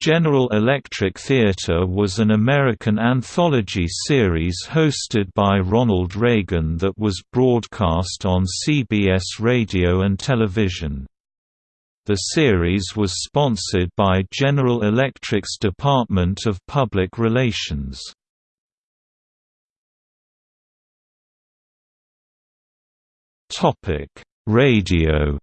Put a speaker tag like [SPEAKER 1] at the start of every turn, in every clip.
[SPEAKER 1] General Electric Theater was an American anthology series hosted by Ronald Reagan that was broadcast on CBS radio and television. The series was sponsored by General Electric's Department of Public Relations. Radio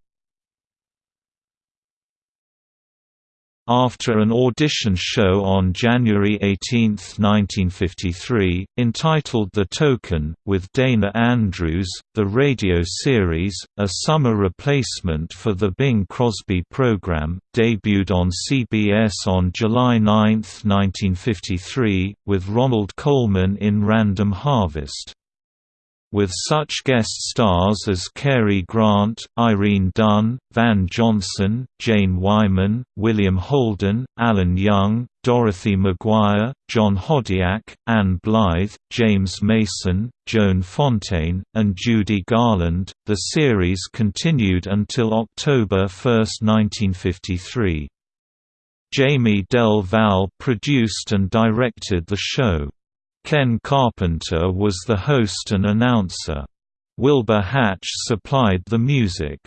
[SPEAKER 1] After an audition show on January 18, 1953, entitled The Token, with Dana Andrews, the radio series, a summer replacement for the Bing Crosby program, debuted on CBS on July 9, 1953, with Ronald Colman in Random Harvest with such guest stars as Cary Grant, Irene Dunne, Van Johnson, Jane Wyman, William Holden, Alan Young, Dorothy McGuire, John Hodiak, Ann Blyth, James Mason, Joan Fontaine, and Judy Garland. The series continued until October 1, 1953. Jaime del Valle produced and directed the show. Ken Carpenter was the host and announcer. Wilbur Hatch supplied the music.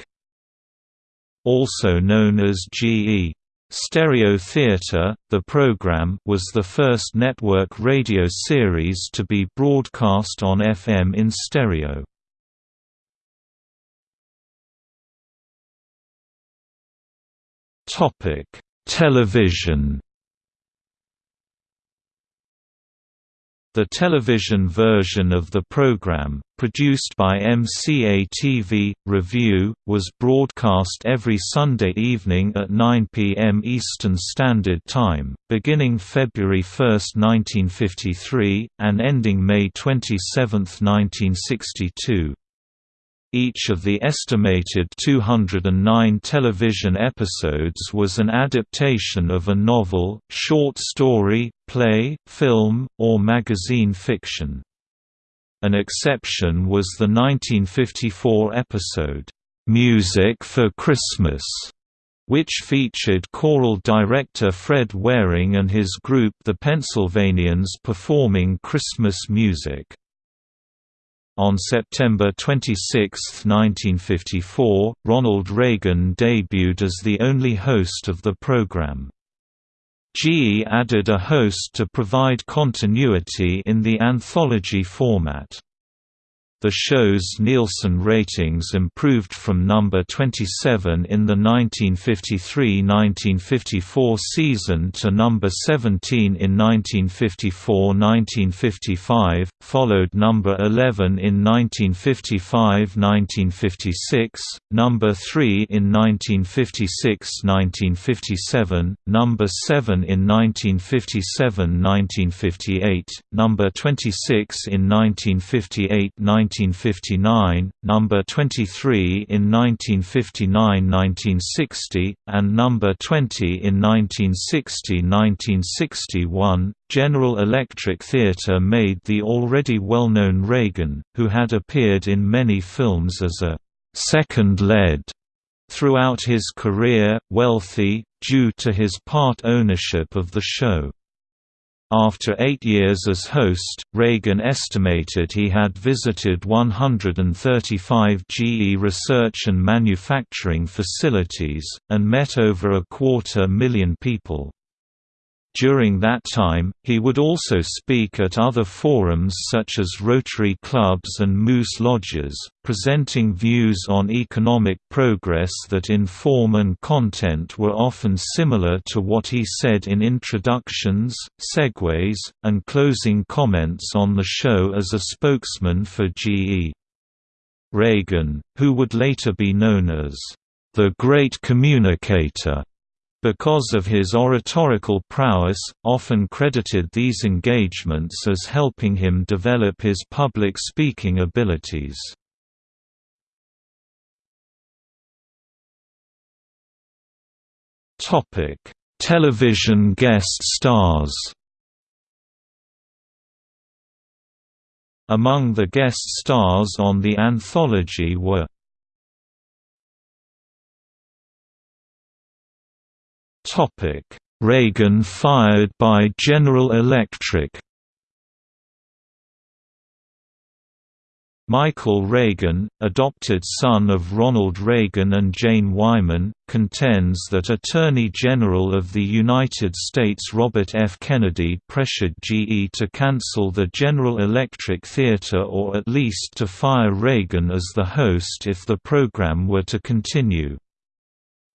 [SPEAKER 1] Also known as GE Stereo Theater, the program was the first network radio series to be broadcast on FM in stereo. Topic: Television The television version of the program, produced by MCA-TV, Revue, was broadcast every Sunday evening at 9 p.m. Eastern Standard Time, beginning February 1, 1953, and ending May 27, 1962. Each of the estimated 209 television episodes was an adaptation of a novel, short story, play, film, or magazine fiction. An exception was the 1954 episode, "'Music for Christmas' which featured choral director Fred Waring and his group the Pennsylvanians performing Christmas music. On September 26, 1954, Ronald Reagan debuted as the only host of the program. GE added a host to provide continuity in the anthology format. The show's Nielsen ratings improved from number 27 in the 1953–1954 season to number 17 in 1954–1955, followed number 11 in 1955–1956, number 3 in 1956–1957, number 7 in 1957–1958, number 26 in 1958 1959, number 23 in 1959–1960, and number 20 in 1960–1961. General Electric Theatre made the already well-known Reagan, who had appeared in many films as a second lead throughout his career, wealthy, due to his part ownership of the show. After eight years as host, Reagan estimated he had visited 135 GE research and manufacturing facilities, and met over a quarter million people. During that time, he would also speak at other forums such as Rotary Clubs and Moose Lodges, presenting views on economic progress that in form and content were often similar to what he said in introductions, segues, and closing comments on the show as a spokesman for GE. Reagan, who would later be known as the Great Communicator, because of his oratorical prowess, often credited these engagements as helping him develop his public speaking abilities. Television guest stars Among the guest stars on the anthology were Reagan fired by General Electric Michael Reagan, adopted son of Ronald Reagan and Jane Wyman, contends that Attorney General of the United States Robert F. Kennedy pressured GE to cancel the General Electric Theater or at least to fire Reagan as the host if the program were to continue.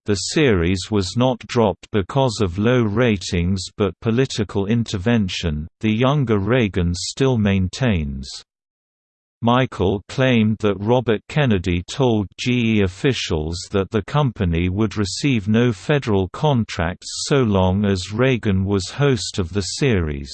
[SPEAKER 1] The series was not dropped because of low ratings but political intervention, the younger Reagan still maintains. Michael claimed that Robert Kennedy told GE officials that the company would receive no federal contracts so long as Reagan was host of the series.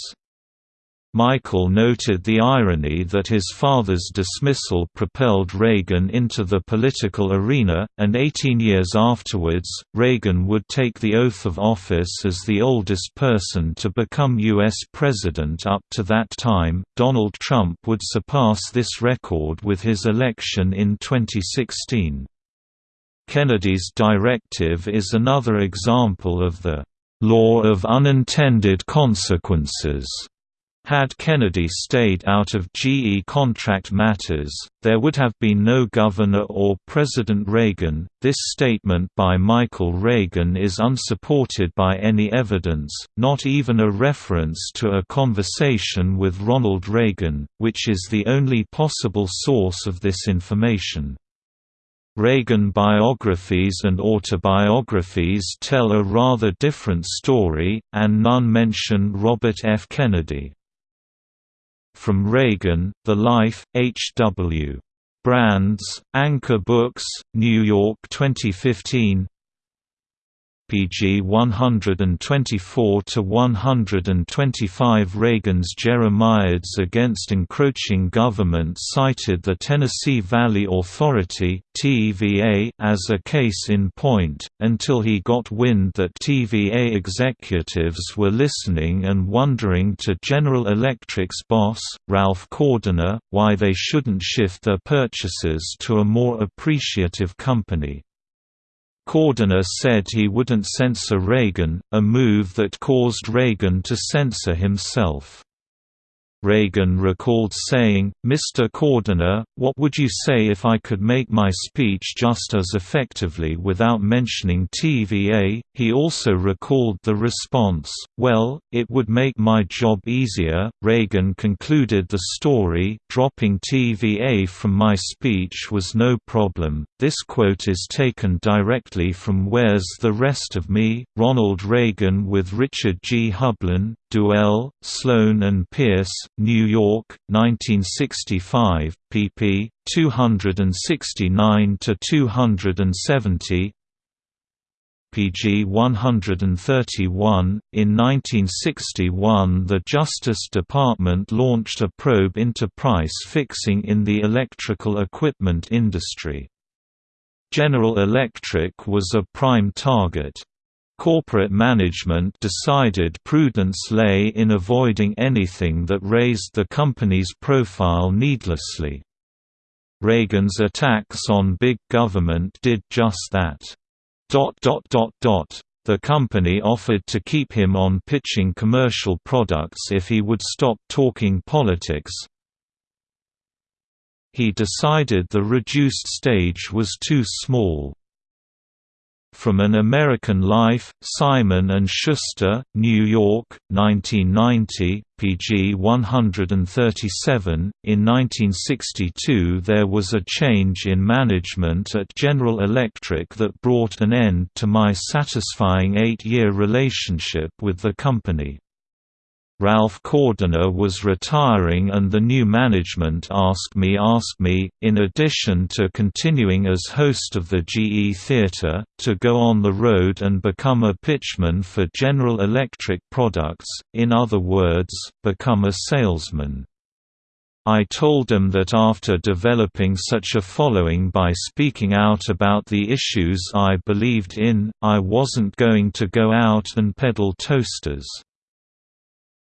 [SPEAKER 1] Michael noted the irony that his father's dismissal propelled Reagan into the political arena, and 18 years afterwards, Reagan would take the oath of office as the oldest person to become U.S. President up to that time. Donald Trump would surpass this record with his election in 2016. Kennedy's directive is another example of the law of unintended consequences had Kennedy stayed out of GE contract matters, there would have been no Governor or President Reagan. This statement by Michael Reagan is unsupported by any evidence, not even a reference to a conversation with Ronald Reagan, which is the only possible source of this information. Reagan biographies and autobiographies tell a rather different story, and none mention Robert F. Kennedy. From Reagan, The Life, H. W. Brands, Anchor Books, New York 2015 pg 124 to 125 Reagan's Jeremiads against encroaching government cited the Tennessee Valley Authority (TVA) as a case in point until he got wind that TVA executives were listening and wondering to General Electric's boss, Ralph Cordiner, why they shouldn't shift their purchases to a more appreciative company. Cordiner said he wouldn't censor Reagan, a move that caused Reagan to censor himself. Reagan recalled saying, Mr. Cordiner, what would you say if I could make my speech just as effectively without mentioning TVA? He also recalled the response, Well, it would make my job easier. Reagan concluded the story, dropping TVA from my speech was no problem. This quote is taken directly from Where's the Rest of Me? Ronald Reagan with Richard G. Hubler, Duell, Sloan and Pearce, New York, 1965, pp. 269 to 270. PG 131. In 1961, the Justice Department launched a probe into price fixing in the electrical equipment industry. General Electric was a prime target. Corporate management decided prudence lay in avoiding anything that raised the company's profile needlessly. Reagan's attacks on big government did just that. The company offered to keep him on pitching commercial products if he would stop talking politics. He decided the reduced stage was too small. From an American Life, Simon and Schuster, New York, 1990, pg 137. In 1962 there was a change in management at General Electric that brought an end to my satisfying eight-year relationship with the company. Ralph Cordiner was retiring and the new management asked me asked me, in addition to continuing as host of the GE Theatre, to go on the road and become a pitchman for General Electric products, in other words, become a salesman. I told them that after developing such a following by speaking out about the issues I believed in, I wasn't going to go out and peddle toasters.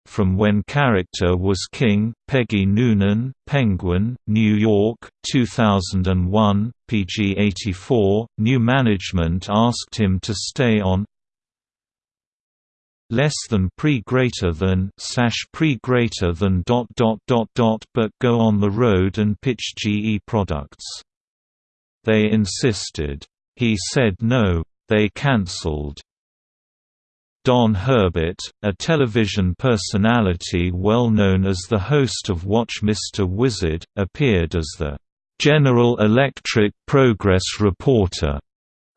[SPEAKER 1] From When Character Was King, Peggy Noonan, Penguin, New York, 2001, pg 84. New management asked him to stay on less than pre greater than slash pre greater than dot dot dot dot but go on the road and pitch GE products. They insisted. He said no. They cancelled. Don Herbert, a television personality well known as the host of Watch Mr. Wizard, appeared as the General Electric Progress Reporter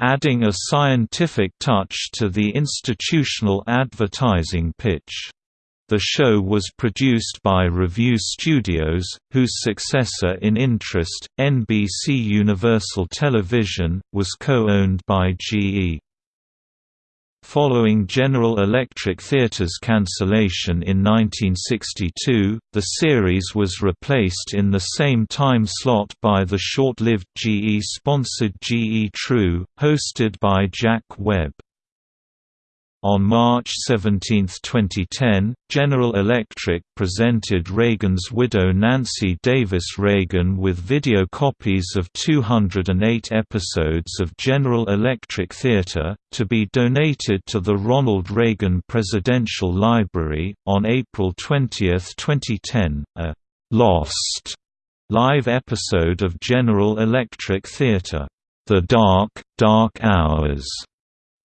[SPEAKER 1] adding a scientific touch to the institutional advertising pitch. The show was produced by Revue Studios, whose successor in interest, NBC Universal Television, was co-owned by GE. Following General Electric Theatre's cancellation in 1962, the series was replaced in the same time slot by the short-lived GE-sponsored GE True, hosted by Jack Webb. On March 17, 2010, General Electric presented Reagan's widow Nancy Davis Reagan with video copies of 208 episodes of General Electric Theater, to be donated to the Ronald Reagan Presidential Library. On April 20, 2010, a Lost live episode of General Electric Theater, The Dark, Dark Hours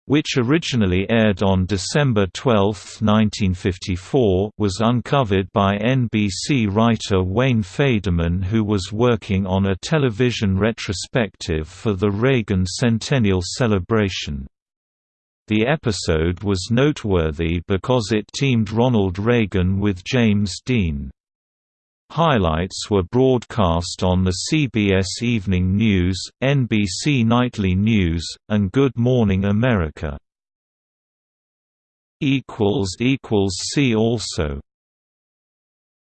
[SPEAKER 1] which originally aired on December 12, 1954 was uncovered by NBC writer Wayne Federman who was working on a television retrospective for the Reagan Centennial celebration. The episode was noteworthy because it teamed Ronald Reagan with James Dean. Highlights were broadcast on the CBS Evening News, NBC Nightly News, and Good Morning America. See also